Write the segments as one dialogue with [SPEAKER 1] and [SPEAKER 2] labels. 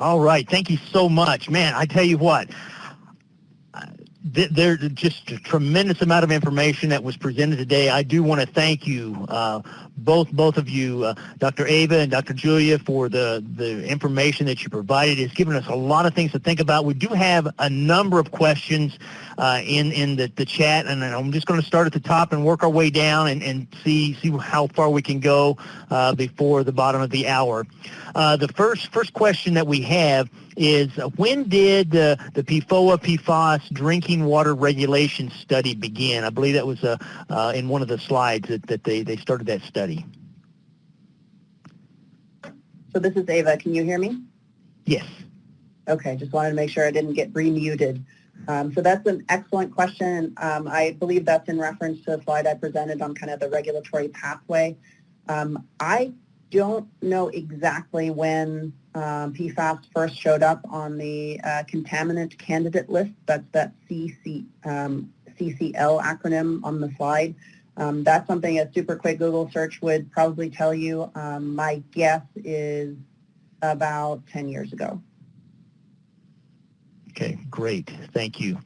[SPEAKER 1] All right. Thank you so much. Man, I tell you what, there's just a tremendous amount of information that was presented today. I do want to thank you, uh, both both of you, uh, Dr. Ava and Dr. Julia, for the, the information that you provided. It's given us a lot of things to think about. We do have a number of questions uh, in, in the, the chat, and I'm just going to start at the top and work our way down and, and see, see how far we can go uh, before the bottom of the hour. Uh, the first, first question that we have is when did uh, the PFOA PFAS drinking water regulation study begin? I believe that was uh, uh, in one of the slides that, that they, they started that study.
[SPEAKER 2] So this is Ava. Can you hear me?
[SPEAKER 1] Yes.
[SPEAKER 2] Okay, just wanted to make sure I didn't get remuted. Um, so that's an excellent question. Um, I believe that's in reference to a slide I presented on kind of the regulatory pathway. Um, I don't know exactly when um, PFAS first showed up on the uh, contaminant candidate list. That's that CC, um, CCL acronym on the slide. Um, that's something a super quick Google search would probably tell you. Um, my guess is about 10 years ago.
[SPEAKER 1] Great. Thank you.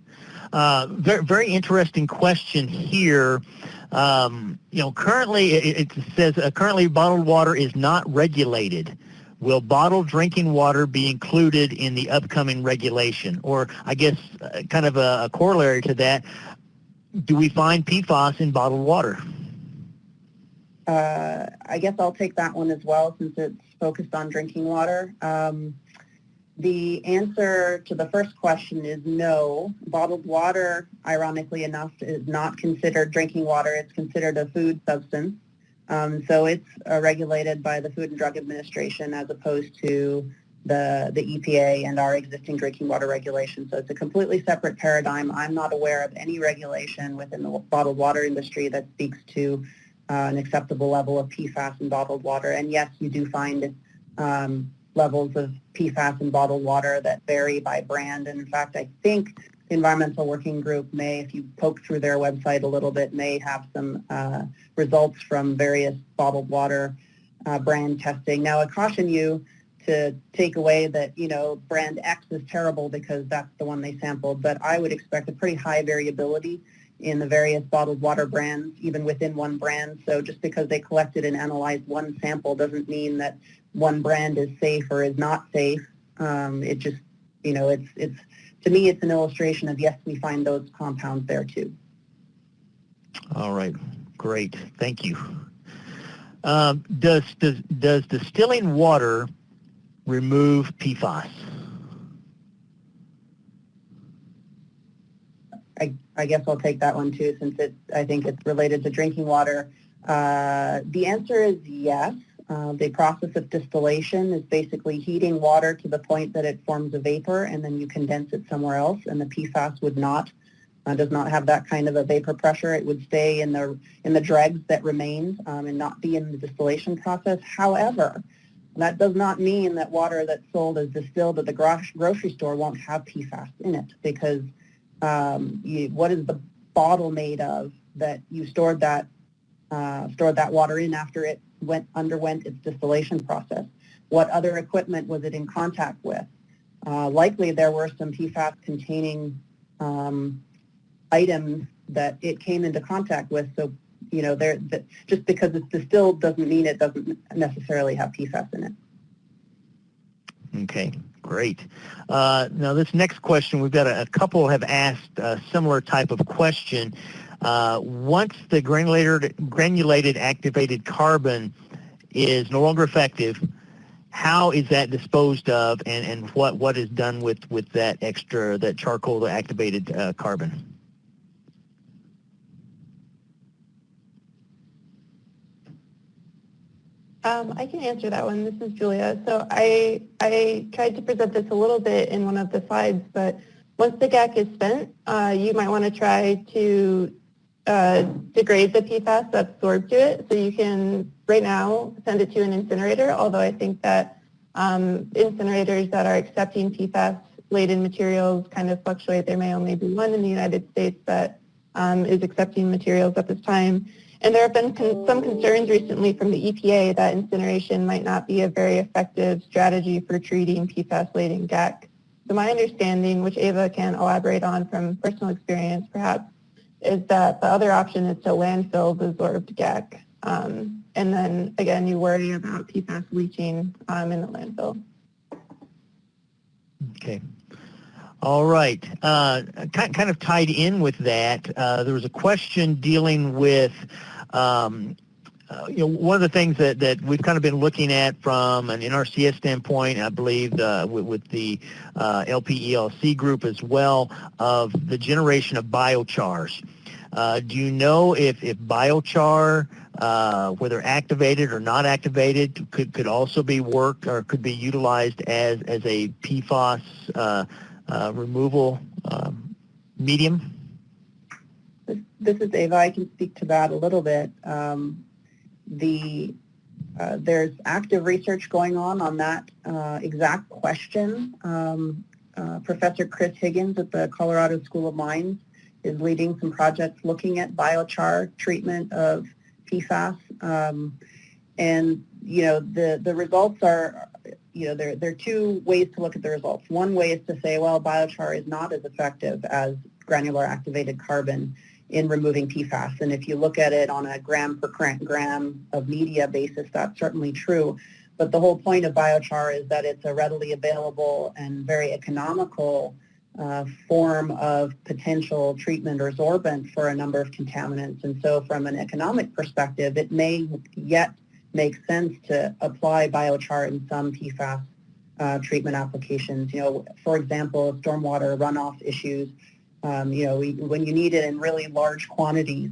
[SPEAKER 1] Uh, very, very interesting question here. Um, you know, currently it, it says uh, currently bottled water is not regulated. Will bottled drinking water be included in the upcoming regulation? Or I guess uh, kind of a, a, corollary to that, do we find PFAS in bottled water?
[SPEAKER 2] Uh, I guess I'll take that one as well since it's focused on drinking water. Um, the answer to the first question is no. Bottled water, ironically enough, is not considered drinking water. It's considered a food substance. Um, so it's uh, regulated by the Food and Drug Administration as opposed to the, the EPA and our existing drinking water regulation. So it's a completely separate paradigm. I'm not aware of any regulation within the bottled water industry that speaks to uh, an acceptable level of PFAS in bottled water. And yes, you do find um, levels of PFAS in bottled water that vary by brand. And in fact, I think the Environmental Working Group may, if you poke through their website a little bit, may have some uh, results from various bottled water uh, brand testing. Now, I caution you to take away that, you know, brand X is terrible because that's the one they sampled, but I would expect a pretty high variability in the various bottled water brands, even within one brand. So just because they collected and analyzed one sample doesn't mean that one brand is safe or is not safe. Um, it just, you know, it's, it's, to me, it's an illustration of, yes, we find those compounds there too.
[SPEAKER 1] All right, great, thank you. Um, does, does, does distilling water remove PFAS?
[SPEAKER 2] I, I guess I'll take that one too since it, I think it's related to drinking water. Uh, the answer is yes. Uh, the process of distillation is basically heating water to the point that it forms a vapor and then you condense it somewhere else and the PFAS would not, uh, does not have that kind of a vapor pressure. It would stay in the, in the dregs that remained um, and not be in the distillation process. However, that does not mean that water that's sold as distilled at the grocery store won't have PFAS in it because um, you, what is the bottle made of that you stored that uh, stored that water in after it went underwent its distillation process? What other equipment was it in contact with? Uh, likely there were some PFAS containing um, items that it came into contact with. So, you know, there, just because it's distilled doesn't mean it doesn't necessarily have PFAS in it.
[SPEAKER 1] Okay, great. Uh, now this next question, we've got a, a couple have asked a similar type of question. Uh, once the granulated, granulated activated carbon is no longer effective, how is that disposed of and, and what, what is done with, with that extra, that charcoal activated uh, carbon?
[SPEAKER 3] Um, I can answer that one. This is Julia. So I, I tried to present this a little bit in one of the slides, but once the GAC is spent, uh, you might want to try to uh, degrade the PFAS that's stored to it. So you can, right now, send it to an incinerator, although I think that um, incinerators that are accepting PFAS-laden materials kind of fluctuate. There may only be one in the United States that um, is accepting materials at this time. And there have been con- some concerns recently from the EPA that incineration might not be a very effective strategy for treating PFAS-laden GAC. So my understanding, which Ava can elaborate on from personal experience perhaps, is that the other option is to landfill the absorbed GAC. Um, and then again, you worry about PFAS leaching um, in the landfill.
[SPEAKER 1] Okay. All right. Uh, kind, kind of tied in with that, uh, there was a question dealing with, um, uh, you know, one of the things that, that we've kind of been looking at from an NRCS standpoint, I believe uh, with, with, the uh, LPELC group as well, of the generation of biochars. Uh, do you know if, if biochar, uh, whether activated or not activated, could, could also be worked or could be utilized as, as a PFAS removal um, medium?
[SPEAKER 2] This, this is Ava. I can speak to that a little bit. Um, the uh, there's active research going on on that uh, exact question. Um, uh, Professor Chris Higgins at the Colorado School of Mines is leading some projects looking at biochar treatment of PFAS. Um, and, you know, the, the results are, you know, there, there are two ways to look at the results. One way is to say, well, biochar is not as effective as granular activated carbon in removing PFAS. And if you look at it on a gram per gram of media basis, that's certainly true. But the whole point of biochar is that it's a readily available and very economical uh, form of potential treatment or sorbent for a number of contaminants. And so from an economic perspective, it may yet make sense to apply biochar in some PFAS uh, treatment applications. You know, for example, stormwater runoff issues, um, you know, we, when you need it in really large quantities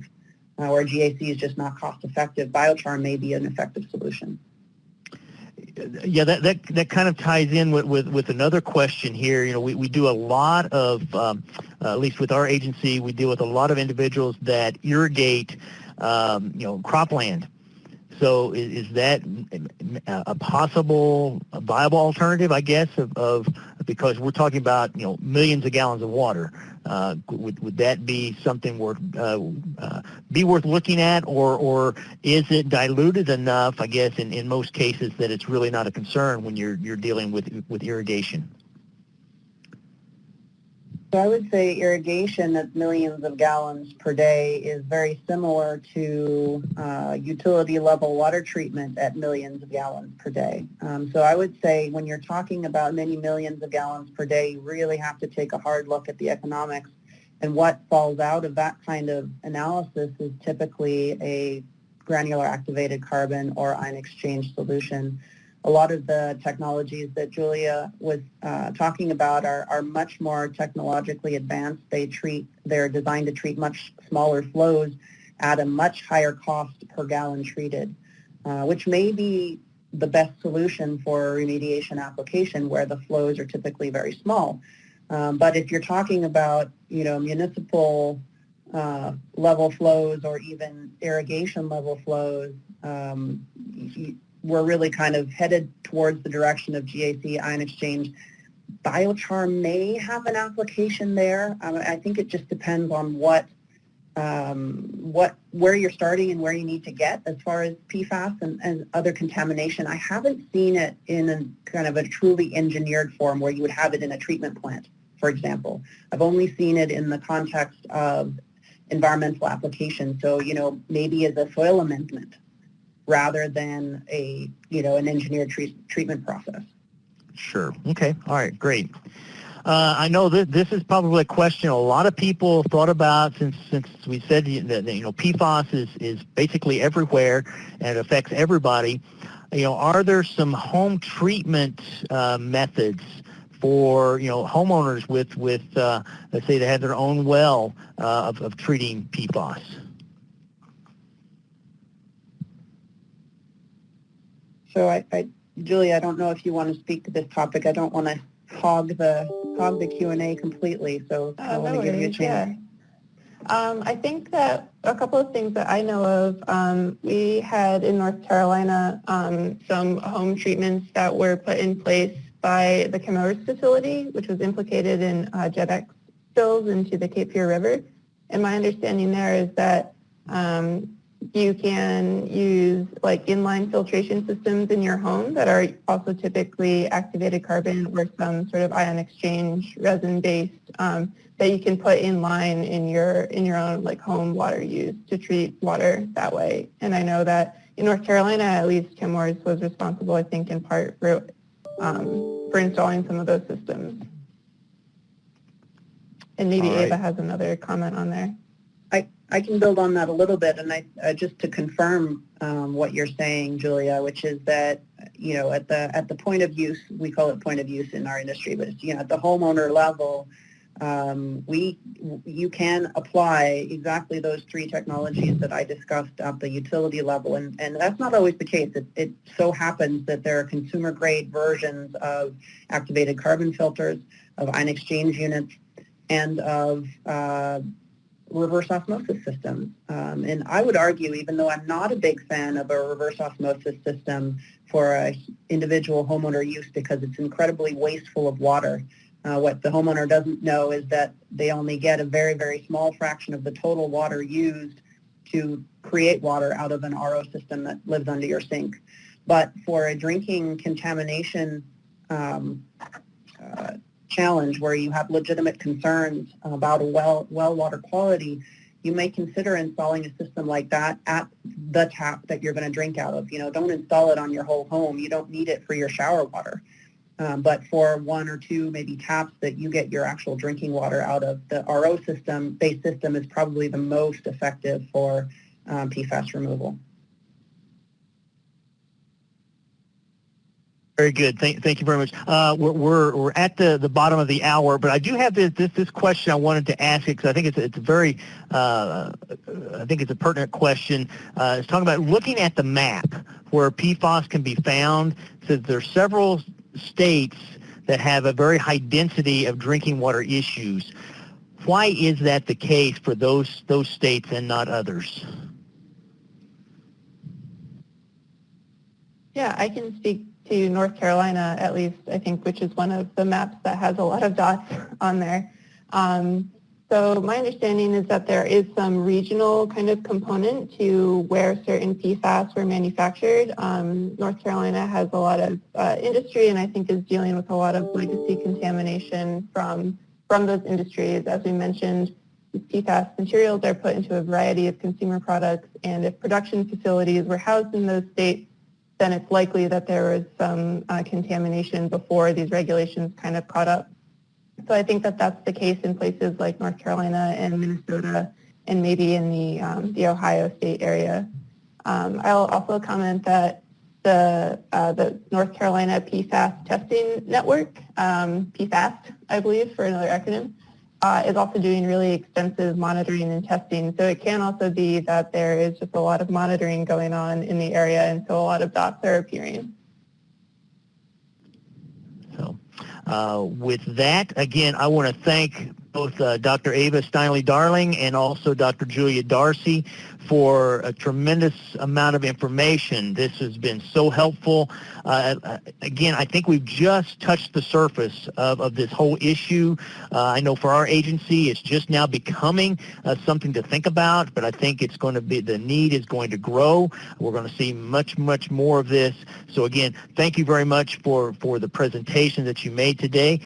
[SPEAKER 2] uh, where GAC is just not cost effective, biochar may be an effective solution
[SPEAKER 1] yeah, that, that, that kind of ties in with, with, with another question here. You know, we, we do a lot of, um, uh, at least with our agency, we deal with a lot of individuals that irrigate, um, you know, cropland. So is, is, that a possible, a viable alternative, I guess, of, of, because we're talking about, you know, millions of gallons of water. Uh, would, would that be something worth uh, uh, be worth looking at, or or is it diluted enough? I guess in, in most cases that it's really not a concern when you're you're dealing with with irrigation.
[SPEAKER 2] So I would say irrigation at millions of gallons per day is very similar to uh, utility level water treatment at millions of gallons per day. Um, so I would say when you're talking about many millions of gallons per day, you really have to take a hard look at the economics. And what falls out of that kind of analysis is typically a granular activated carbon or ion exchange solution a lot of the technologies that Julia was uh, talking about are, are much more technologically advanced. They treat, they're designed to treat much smaller flows at a much higher cost per gallon treated, uh, which may be the best solution for a remediation application where the flows are typically very small. Um, but if you're talking about, you know, municipal uh, level flows or even irrigation level flows, um, we're really kind of headed towards the direction of GAC ion exchange. Biochar may have an application there. Um, I think it just depends on what, um, what, where you're starting and where you need to get as far as PFAS and, and other contamination. I haven't seen it in a kind of a truly engineered form where you would have it in a treatment plant, for example. I've only seen it in the context of environmental application. So, you know, maybe as a soil amendment rather than a, you know, an engineered treat, treatment process.
[SPEAKER 1] Sure. Okay. All right. Great. Uh, I know that this is probably a question a lot of people thought about since since we said that you know PFAS is is basically everywhere and it affects everybody. You know, are there some home treatment uh, methods for you know homeowners with with uh, let's say they have their own well uh, of, of treating PFAS?
[SPEAKER 2] So I, I, Julie, I don't know if you want to speak to this topic. I don't want to hog the hog the Q and A completely. So
[SPEAKER 3] uh,
[SPEAKER 2] I want
[SPEAKER 3] no
[SPEAKER 2] to give you a chance.
[SPEAKER 3] Yeah. Um, I think that a couple of things that I know of, um, we had in North Carolina um, some home treatments that were put in place by the Chemours facility, which was implicated in uh, GenX spills into the Cape Fear River. And my understanding there is that um, you can use like inline filtration systems in your home that are also typically activated carbon or some sort of ion exchange resin based um, that you can put in line in your in your own like home water use to treat water that way. And I know that in North Carolina, at least Chemours was responsible, I think, in part for um, for installing some of those systems. And maybe
[SPEAKER 1] right.
[SPEAKER 3] Ava has another comment on there.
[SPEAKER 2] I, I can build on that a little bit, and I uh, just to confirm um, what you're saying, Julia, which is that you know at the at the point of use, we call it point of use in our industry, but you know at the homeowner level, um, we you can apply exactly those three technologies that I discussed at the utility level, and and that's not always the case. It, it so happens that there are consumer grade versions of activated carbon filters, of ion exchange units, and of uh, reverse osmosis systems. Um, and I would argue, even though I'm not a big fan of a reverse osmosis system for a individual homeowner use because it's incredibly wasteful of water, uh, what the homeowner doesn't know is that they only get a very, very small fraction of the total water used to create water out of an RO system that lives under your sink. But for a drinking contamination um, challenge where you have legitimate concerns about well, well water quality, you may consider installing a system like that at the tap that you're going to drink out of. You know, don't install it on your whole home. You don't need it for your shower water. Um, but for one or two maybe taps that you get your actual drinking water out of, the RO system, based system is probably the most effective for um, PFAS removal.
[SPEAKER 1] Very good. Thank, thank you very much. Uh, we're, we're, we're at the, the bottom of the hour, but I do have this, this, this question I wanted to ask it because I think it's, it's a very, uh, I think it's a pertinent question. Uh, it's talking about looking at the map where PFAS can be found. Says there are several states that have a very high density of drinking water issues. Why is that the case for those, those states and not others?
[SPEAKER 3] Yeah, I can speak to North Carolina at least, I think, which is one of the maps that has a lot of dots on there. Um, so my understanding is that there is some regional kind of component to where certain PFAS were manufactured. Um, North Carolina has a lot of uh, industry and I think is dealing with a lot of legacy contamination from, from those industries. As we mentioned, PFAS materials are put into a variety of consumer products and if production facilities were housed in those states, then it's likely that there was some uh, contamination before these regulations kind of caught up. So I think that that's the case in places like North Carolina and Minnesota and maybe in the, um, the Ohio state area. Um, I'll also comment that the, uh, the North Carolina PFAS testing network, um, PFAST, I believe for another acronym, uh, is also doing really extensive monitoring and testing. So it can also be that there is just a lot of monitoring going on in the area and so a lot of dots are appearing.
[SPEAKER 1] So uh, with that, again, I want to thank both uh, Dr. Ava Steinley-Darling and also Dr. Julia Darcy for a tremendous amount of information. This has been so helpful. Uh, again, I think we've just touched the surface of, of this whole issue. Uh, I know for our agency, it's just now becoming uh, something to think about, but I think it's going to be, the need is going to grow. We're going to see much, much more of this. So again, thank you very much for, for the presentation that you made today.